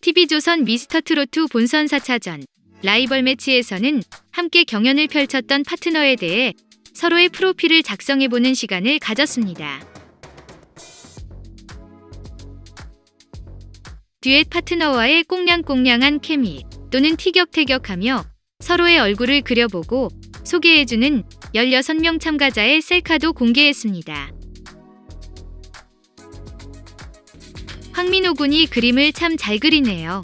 TV조선 미스터트로트 본선 4차전 라이벌 매치에서는 함께 경연을 펼쳤던 파트너에 대해 서로의 프로필을 작성해보는 시간을 가졌습니다. 듀엣 파트너와의 꽁냥꽁냥한 케미 또는 티격태격하며 서로의 얼굴을 그려보고 소개해주는 16명 참가자의 셀카도 공개했습니다. 황민호 군이 그림을 참 잘 그리네요.